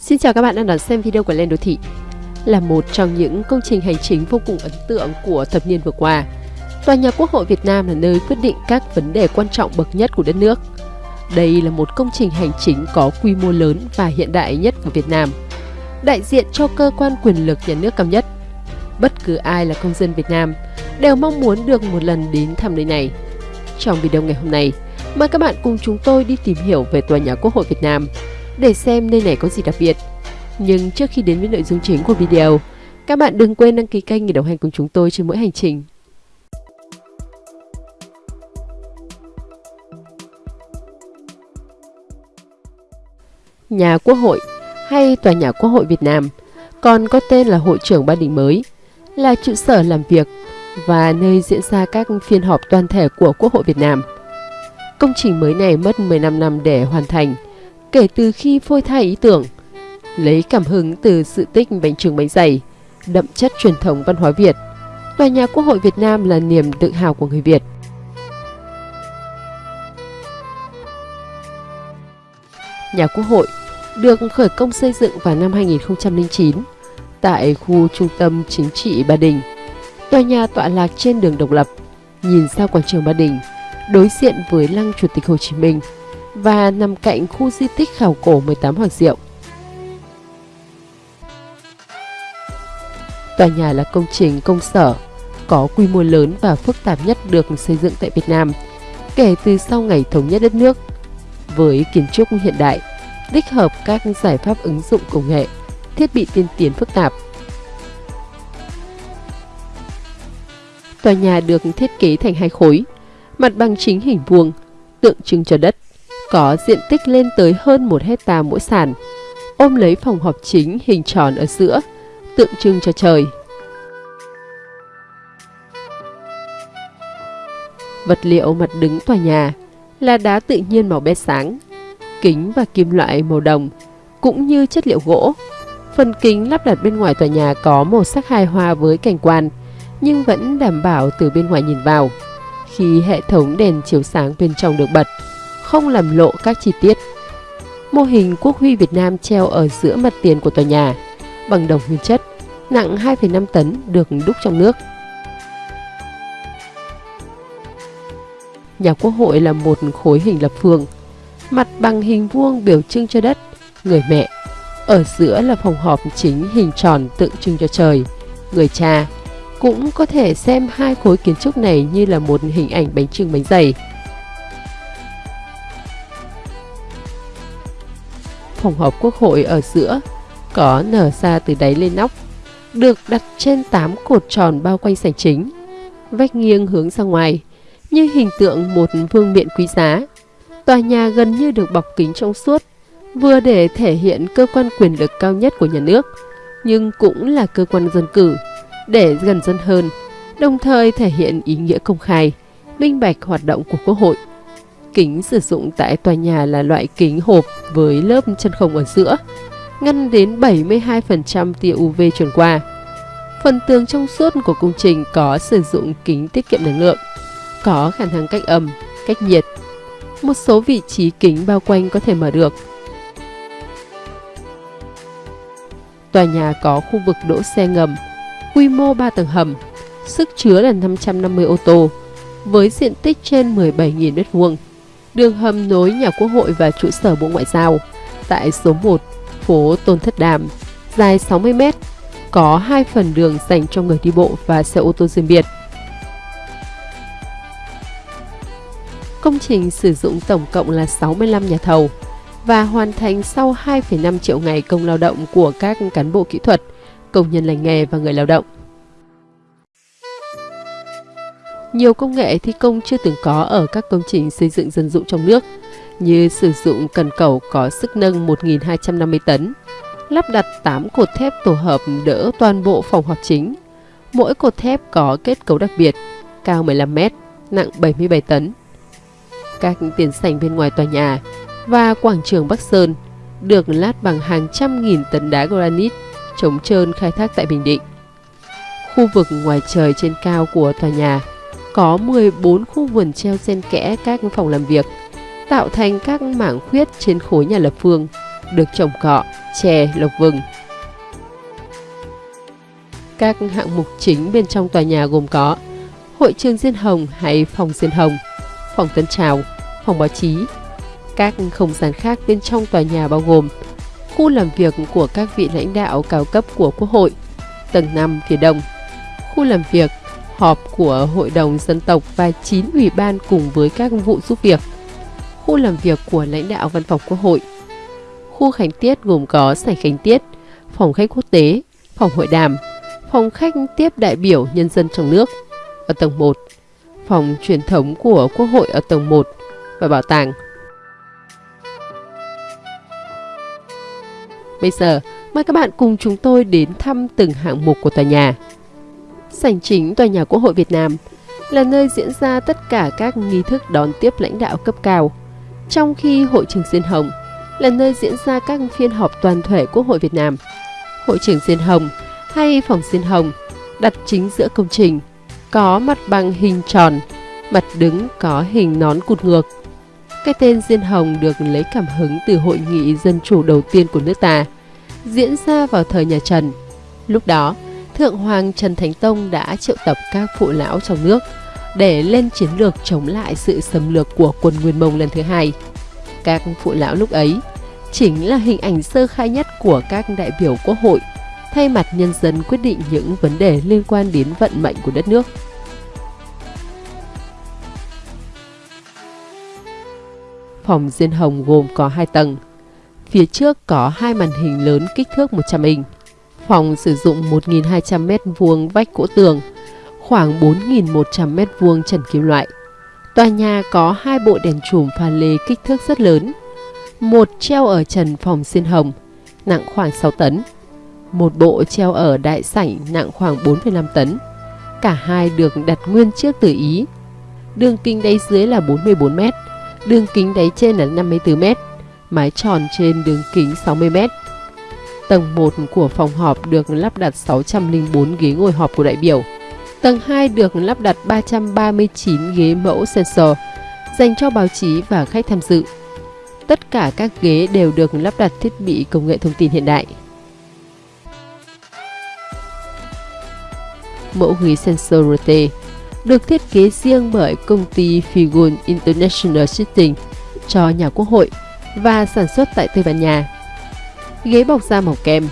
Xin chào các bạn đang đón xem video của Lên Đô Thị Là một trong những công trình hành chính vô cùng ấn tượng của thập niên vừa qua. Tòa nhà Quốc hội Việt Nam là nơi quyết định các vấn đề quan trọng bậc nhất của đất nước. Đây là một công trình hành chính có quy mô lớn và hiện đại nhất của Việt Nam Đại diện cho cơ quan quyền lực nhà nước cao nhất. Bất cứ ai là công dân Việt Nam đều mong muốn được một lần đến thăm nơi này. Trong video ngày hôm nay, mời các bạn cùng chúng tôi đi tìm hiểu về Tòa nhà Quốc hội Việt Nam để xem nơi này có gì đặc biệt. Nhưng trước khi đến với nội dung chính của video, các bạn đừng quên đăng ký kênh để đồng hành cùng chúng tôi trên mỗi hành trình. Nhà Quốc hội hay Tòa nhà Quốc hội Việt Nam còn có tên là Hội trưởng Ba Đình mới, là trụ sở làm việc và nơi diễn ra các phiên họp toàn thể của Quốc hội Việt Nam. Công trình mới này mất 15 năm để hoàn thành – kể từ khi phôi thai ý tưởng, lấy cảm hứng từ sự tích bánh trưng bánh dày, đậm chất truyền thống văn hóa Việt. Tòa nhà Quốc hội Việt Nam là niềm tự hào của người Việt. Nhà Quốc hội được khởi công xây dựng vào năm 2009 tại khu trung tâm chính trị Ba Đình. Tòa nhà tọa lạc trên đường Độc Lập, nhìn ra quảng trường Ba Đình, đối diện với lăng Chủ tịch Hồ Chí Minh – và nằm cạnh khu di tích khảo cổ 18 Hoàng Diệu. Tòa nhà là công trình công sở có quy mô lớn và phức tạp nhất được xây dựng tại Việt Nam kể từ sau ngày thống nhất đất nước. Với kiến trúc hiện đại, tích hợp các giải pháp ứng dụng công nghệ, thiết bị tiên tiến phức tạp. Tòa nhà được thiết kế thành hai khối, mặt bằng chính hình vuông, tượng trưng cho đất có diện tích lên tới hơn 1 hecta mỗi sàn, ôm lấy phòng họp chính hình tròn ở giữa, tượng trưng cho trời. Vật liệu mặt đứng tòa nhà là đá tự nhiên màu bé sáng, kính và kim loại màu đồng, cũng như chất liệu gỗ. Phần kính lắp đặt bên ngoài tòa nhà có màu sắc hài hòa với cảnh quan, nhưng vẫn đảm bảo từ bên ngoài nhìn vào. Khi hệ thống đèn chiếu sáng bên trong được bật, không làm lộ các chi tiết. Mô hình quốc huy Việt Nam treo ở giữa mặt tiền của tòa nhà, bằng đồng nguyên chất, nặng 2,5 tấn được đúc trong nước. Nhà quốc hội là một khối hình lập phương, mặt bằng hình vuông biểu trưng cho đất, người mẹ. Ở giữa là phòng họp chính hình tròn tượng trưng cho trời, người cha. Cũng có thể xem hai khối kiến trúc này như là một hình ảnh bánh trưng bánh dày. Phòng họp quốc hội ở giữa, có nở ra từ đáy lên nóc, được đặt trên 8 cột tròn bao quanh sảnh chính, vách nghiêng hướng ra ngoài, như hình tượng một vương miện quý giá. Tòa nhà gần như được bọc kính trong suốt, vừa để thể hiện cơ quan quyền lực cao nhất của nhà nước, nhưng cũng là cơ quan dân cử, để gần dân hơn, đồng thời thể hiện ý nghĩa công khai, minh bạch hoạt động của Quốc hội. Kính sử dụng tại tòa nhà là loại kính hộp với lớp chân không ở giữa, ngăn đến 72% tia UV truyền qua. Phần tường trong suốt của công trình có sử dụng kính tiết kiệm năng lượng, có khả năng cách âm, cách nhiệt. Một số vị trí kính bao quanh có thể mở được. Tòa nhà có khu vực đỗ xe ngầm, quy mô 3 tầng hầm, sức chứa là 550 ô tô, với diện tích trên 17.000 m2 đường hầm nối nhà quốc hội và trụ sở Bộ Ngoại giao tại số 1, phố Tôn Thất Đàm, dài 60 m, có hai phần đường dành cho người đi bộ và xe ô tô riêng biệt. Công trình sử dụng tổng cộng là 65 nhà thầu và hoàn thành sau 2,5 triệu ngày công lao động của các cán bộ kỹ thuật, công nhân lành nghề và người lao động. Nhiều công nghệ thi công chưa từng có ở các công trình xây dựng dân dụng trong nước, như sử dụng cần cầu có sức nâng 1.250 tấn, lắp đặt 8 cột thép tổ hợp đỡ toàn bộ phòng họp chính. Mỗi cột thép có kết cấu đặc biệt, cao 15 m, nặng 77 tấn. Các tiền sảnh bên ngoài tòa nhà và quảng trường Bắc Sơn được lát bằng hàng trăm nghìn tấn đá granite chống trơn khai thác tại Bình Định. Khu vực ngoài trời trên cao của tòa nhà có 14 khu vườn treo xen kẽ các phòng làm việc, tạo thành các mảng khuyết trên khối nhà lập phương, được trồng cọ, chè, lộc vừng. Các hạng mục chính bên trong tòa nhà gồm có hội trường Diên Hồng hay phòng Diên Hồng, phòng Tân Trào, phòng báo chí. Các không gian khác bên trong tòa nhà bao gồm khu làm việc của các vị lãnh đạo cao cấp của Quốc hội, tầng 5 phía đông, khu làm việc, họp của Hội đồng Dân tộc và 9 ủy ban cùng với các vụ giúp việc, khu làm việc của lãnh đạo văn phòng Quốc hội, khu khánh tiết gồm có sảnh khánh tiết, phòng khách quốc tế, phòng hội đàm, phòng khách tiếp đại biểu nhân dân trong nước ở tầng 1, phòng truyền thống của Quốc hội ở tầng 1 và bảo tàng. Bây giờ, mời các bạn cùng chúng tôi đến thăm từng hạng mục của tòa nhà. Sảnh chính tòa nhà Quốc hội Việt Nam là nơi diễn ra tất cả các nghi thức đón tiếp lãnh đạo cấp cao, trong khi hội trường Diên Hồng là nơi diễn ra các phiên họp toàn thể Quốc hội Việt Nam. Hội trường Diên Hồng hay phòng Diên Hồng đặt chính giữa công trình, có mặt bằng hình tròn, mặt đứng có hình nón cụt ngược. Cái tên Diên Hồng được lấy cảm hứng từ hội nghị dân chủ đầu tiên của nước ta, diễn ra vào thời nhà Trần. Lúc đó, Thượng Hoàng Trần Thánh Tông đã triệu tập các phụ lão trong nước để lên chiến lược chống lại sự xâm lược của quân Nguyên Mông lần thứ hai. Các phụ lão lúc ấy chính là hình ảnh sơ khai nhất của các đại biểu quốc hội, thay mặt nhân dân quyết định những vấn đề liên quan đến vận mệnh của đất nước. Phòng Diên Hồng gồm có 2 tầng. Phía trước có hai màn hình lớn kích thước 100 inch. Phòng sử dụng 1.200 m2 vách gỗ tường, khoảng 4.100 m2 trần kim loại. Tòa nhà có hai bộ đèn chùm pha lê kích thước rất lớn. Một treo ở trần phòng xiên Hồng, nặng khoảng 6 tấn một bộ treo ở đại sảnh nặng khoảng 4,5 tấn. Cả hai được đặt nguyên chiếc từ Ý. Đường kính đáy dưới là 44 m, đường kính đáy trên là 54 m, mái tròn trên đường kính 60 m. Tầng 1 của phòng họp được lắp đặt 604 ghế ngồi họp của đại biểu. Tầng 2 được lắp đặt 339 ghế mẫu sensor dành cho báo chí và khách tham dự. Tất cả các ghế đều được lắp đặt thiết bị công nghệ thông tin hiện đại. mẫu ghế sensor RT, được thiết kế riêng bởi công ty Figun International Sitting cho nhà quốc hội và sản xuất tại Tây Ban Nha. Ghế bọc da màu kem,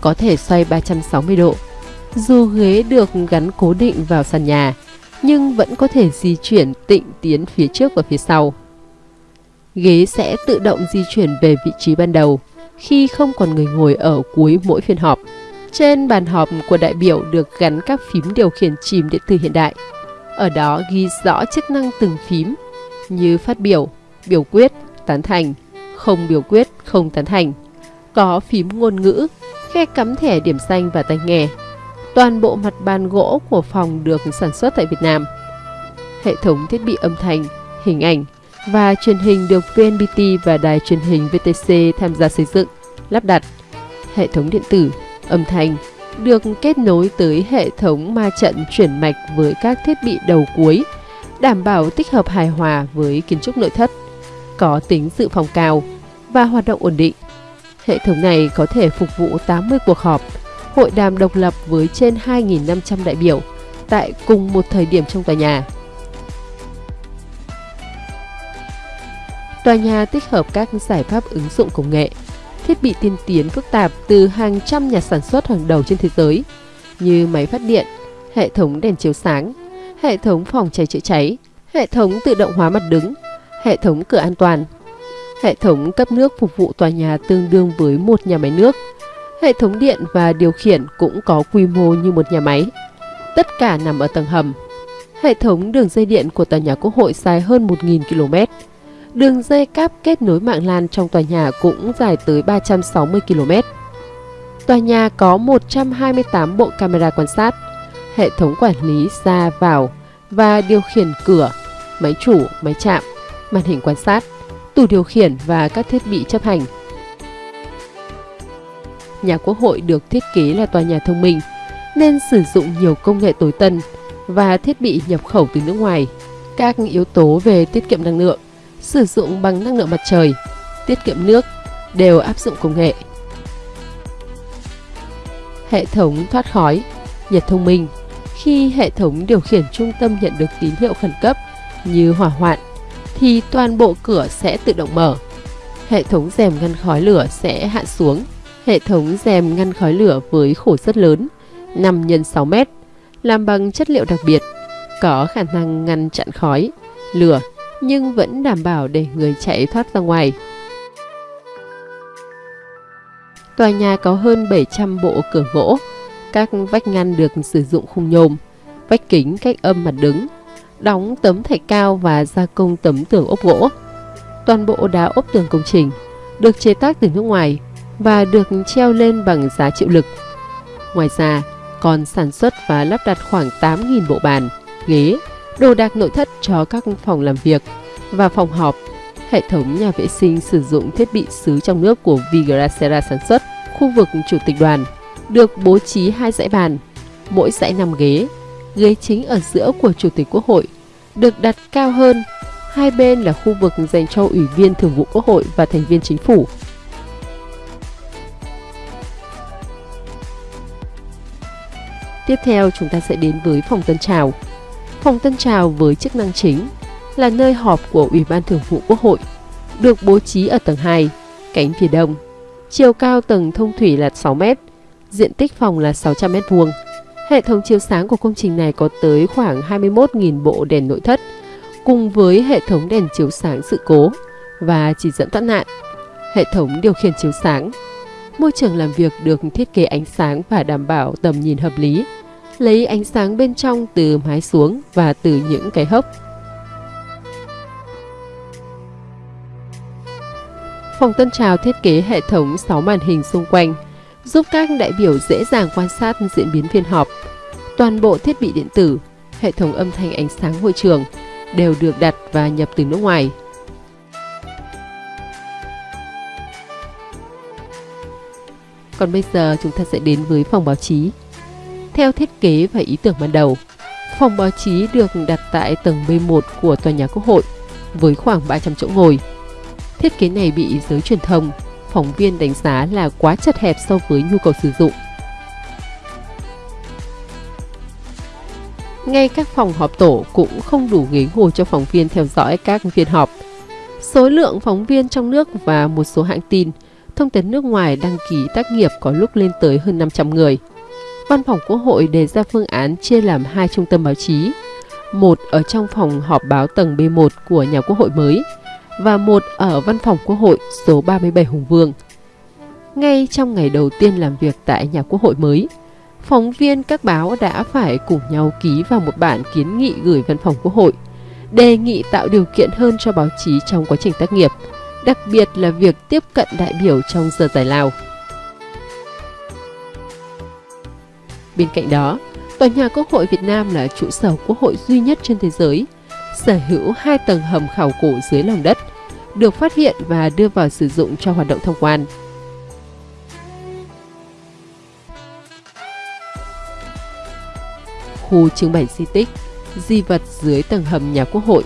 có thể xoay 360 độ. Dù ghế được gắn cố định vào sàn nhà, nhưng vẫn có thể di chuyển tịnh tiến phía trước và phía sau. Ghế sẽ tự động di chuyển về vị trí ban đầu khi không còn người ngồi ở cuối mỗi phiên họp. Trên bàn họp của đại biểu được gắn các phím điều khiển chìm điện tử hiện đại. Ở đó ghi rõ chức năng từng phím như phát biểu, biểu quyết, tán thành, không biểu quyết, không tán thành. Có phím ngôn ngữ, khe cắm thẻ điểm xanh và tai nghe. Toàn bộ mặt bàn gỗ của phòng được sản xuất tại Việt Nam. Hệ thống thiết bị âm thanh, hình ảnh và truyền hình được VNPT và đài truyền hình VTC tham gia xây dựng, lắp đặt. Hệ thống điện tử âm thanh được kết nối tới hệ thống ma trận chuyển mạch với các thiết bị đầu cuối, đảm bảo tích hợp hài hòa với kiến trúc nội thất, có tính dự phòng cao và hoạt động ổn định. Hệ thống này có thể phục vụ 80 cuộc họp, hội đàm độc lập với trên 2.500 đại biểu tại cùng một thời điểm trong tòa nhà. Tòa nhà tích hợp các giải pháp ứng dụng công nghệ, thiết bị tiên tiến phức tạp từ hàng trăm nhà sản xuất hàng đầu trên thế giới như máy phát điện, hệ thống đèn chiếu sáng, hệ thống phòng cháy chữa cháy, hệ thống tự động hóa mặt đứng, hệ thống cửa an toàn, hệ thống cấp nước phục vụ tòa nhà tương đương với một nhà máy nước, hệ thống điện và điều khiển cũng có quy mô như một nhà máy. Tất cả nằm ở tầng hầm. Hệ thống đường dây điện của tòa nhà Quốc hội dài hơn 1.000 km Đường dây cáp kết nối mạng LAN trong tòa nhà cũng dài tới 360 km. Tòa nhà có 128 bộ camera quan sát, hệ thống quản lý ra vào và điều khiển cửa, máy chủ, máy chạm, màn hình quan sát, tủ điều khiển và các thiết bị chấp hành. Nhà Quốc hội được thiết kế là tòa nhà thông minh nên sử dụng nhiều công nghệ tối tân và thiết bị nhập khẩu từ nước ngoài. Các yếu tố về tiết kiệm năng lượng sử dụng bằng năng lượng mặt trời, tiết kiệm nước, đều áp dụng công nghệ. Hệ thống thoát khói, nhiệt thông minh Khi hệ thống điều khiển trung tâm nhận được tín hiệu khẩn cấp như hỏa hoạn, thì toàn bộ cửa sẽ tự động mở. Hệ thống rèm ngăn khói lửa sẽ hạ xuống. Hệ thống rèm ngăn khói lửa với khổ rất lớn, 5 x 6 mét, làm bằng chất liệu đặc biệt, có khả năng ngăn chặn khói, lửa nhưng vẫn đảm bảo để người chạy thoát ra ngoài. Tòa nhà có hơn 700 bộ cửa gỗ, các vách ngăn được sử dụng khung nhôm, vách kính cách âm mặt đứng, đóng tấm thạch cao và gia công tấm tường ốp gỗ. Toàn bộ đá ốp tường công trình được chế tác từ nước ngoài và được treo lên bằng giá chịu lực. Ngoài ra, còn sản xuất và lắp đặt khoảng 8.000 bộ bàn, ghế, đồ đạc nội thất cho các phòng làm việc và phòng họp. Hệ thống nhà vệ sinh sử dụng thiết bị xứ trong nước của Vigracera sản xuất. Khu vực chủ tịch đoàn được bố trí hai dãy bàn, mỗi dãy 5 ghế. Ghế chính ở giữa của Chủ tịch Quốc hội được đặt cao hơn. Hai bên là khu vực dành cho Ủy viên Thường vụ Quốc hội và thành viên chính phủ. Tiếp theo chúng ta sẽ đến với phòng tân trào. Phòng tân trào với chức năng chính là nơi họp của Ủy ban Thường vụ Quốc hội, được bố trí ở tầng 2, cánh phía đông. Chiều cao tầng thông thủy là 6 m, diện tích phòng là 600 m vuông. Hệ thống chiếu sáng của công trình này có tới khoảng 21.000 bộ đèn nội thất, cùng với hệ thống đèn chiếu sáng sự cố và chỉ dẫn thoát nạn. Hệ thống điều khiển chiếu sáng. Môi trường làm việc được thiết kế ánh sáng và đảm bảo tầm nhìn hợp lý, lấy ánh sáng bên trong từ mái xuống và từ những cái hốc Phòng Tân Trào thiết kế hệ thống 6 màn hình xung quanh, giúp các đại biểu dễ dàng quan sát diễn biến phiên họp. Toàn bộ thiết bị điện tử, hệ thống âm thanh ánh sáng hội trường đều được đặt và nhập từ nước ngoài. Còn bây giờ chúng ta sẽ đến với phòng báo chí. Theo thiết kế và ý tưởng ban đầu, phòng báo chí được đặt tại tầng B1 của tòa nhà Quốc hội với khoảng 300 chỗ ngồi. Thiết kế này bị giới truyền thông, phóng viên đánh giá là quá chật hẹp so với nhu cầu sử dụng. Ngay các phòng họp tổ cũng không đủ ghế ngồi cho phóng viên theo dõi các phiên họp. Số lượng phóng viên trong nước và một số hãng tin, thông tấn nước ngoài đăng ký tác nghiệp có lúc lên tới hơn 500 người. Văn phòng Quốc hội đề ra phương án chia làm hai trung tâm báo chí, một ở trong phòng họp báo tầng B1 của nhà Quốc hội mới – và một ở văn phòng Quốc hội số 37 Hùng Vương. Ngay trong ngày đầu tiên làm việc tại nhà Quốc hội mới, phóng viên các báo đã phải cùng nhau ký vào một bản kiến nghị gửi văn phòng Quốc hội, đề nghị tạo điều kiện hơn cho báo chí trong quá trình tác nghiệp, đặc biệt là việc tiếp cận đại biểu trong giờ giải lao. Bên cạnh đó, Tòa nhà Quốc hội Việt Nam là trụ sở quốc hội duy nhất trên thế giới, sở hữu hai tầng hầm khảo cổ dưới lòng đất, được phát hiện và đưa vào sử dụng cho hoạt động thông quan. Khu trưng bày di tích, di vật dưới tầng hầm nhà quốc hội,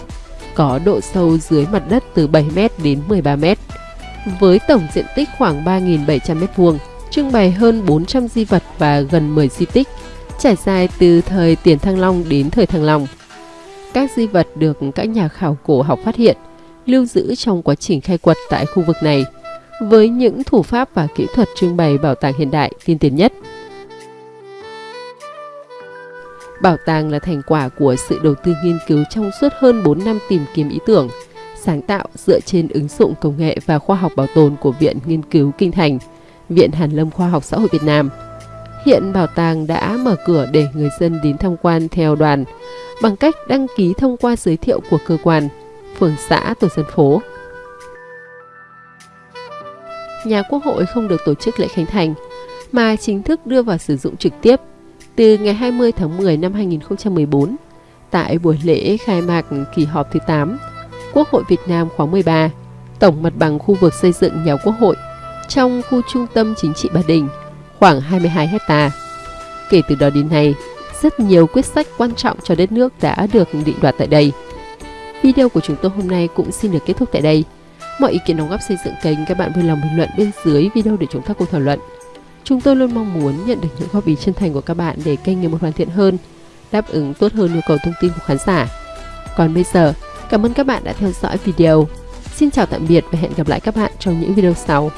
có độ sâu dưới mặt đất từ 7m đến 13m, với tổng diện tích khoảng 3.700m2, trưng bày hơn 400 di vật và gần 10 di tích, trải dài từ thời Tiền Thăng Long đến thời Thăng Long. Các di vật được các nhà khảo cổ học phát hiện – lưu giữ trong quá trình khai quật tại khu vực này, với những thủ pháp và kỹ thuật trưng bày bảo tàng hiện đại tiên tiến nhất. Bảo tàng là thành quả của sự đầu tư nghiên cứu trong suốt hơn 4 năm tìm kiếm ý tưởng, sáng tạo dựa trên ứng dụng công nghệ và khoa học bảo tồn của Viện Nghiên cứu Kinh Thành, Viện Hàn lâm Khoa học Xã hội Việt Nam. Hiện bảo tàng đã mở cửa để người dân đến tham quan theo đoàn bằng cách đăng ký thông qua giới thiệu của cơ quan phường xã, tổ dân phố. Nhà Quốc hội không được tổ chức lễ khánh thành, mà chính thức đưa vào sử dụng trực tiếp từ ngày 20 tháng 10 năm 2014 tại buổi lễ khai mạc kỳ họp thứ 8 Quốc hội Việt Nam khóa 13, tổng mặt bằng khu vực xây dựng nhà Quốc hội trong khu trung tâm chính trị Ba Đình khoảng 22 hecta. Kể từ đó đến nay, rất nhiều quyết sách quan trọng cho đất nước đã được định đoạt tại đây. Video của chúng tôi hôm nay cũng xin được kết thúc tại đây. Mọi ý kiến đóng góp xây dựng kênh các bạn vui lòng bình luận bên dưới video để chúng ta cùng thảo luận. Chúng tôi luôn mong muốn nhận được những góp ý chân thành của các bạn để kênh ngày một hoàn thiện hơn, đáp ứng tốt hơn nhu cầu thông tin của khán giả. Còn bây giờ, cảm ơn các bạn đã theo dõi video. Xin chào tạm biệt và hẹn gặp lại các bạn trong những video sau.